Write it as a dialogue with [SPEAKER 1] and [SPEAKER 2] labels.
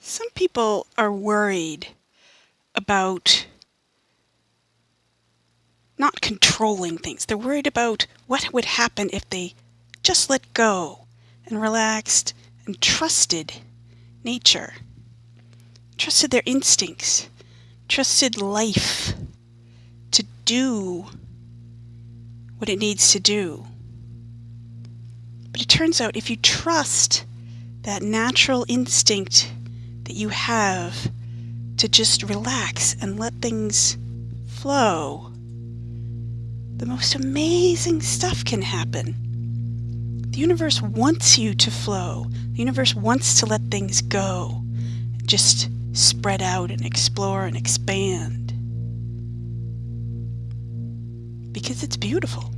[SPEAKER 1] Some people are worried about not controlling things. They're worried about what would happen if they just let go and relaxed and trusted nature, trusted their instincts, trusted life to do what it needs to do. But it turns out if you trust that natural instinct that you have to just relax and let things flow, the most amazing stuff can happen. The universe wants you to flow. The universe wants to let things go. Just spread out and explore and expand. Because it's beautiful.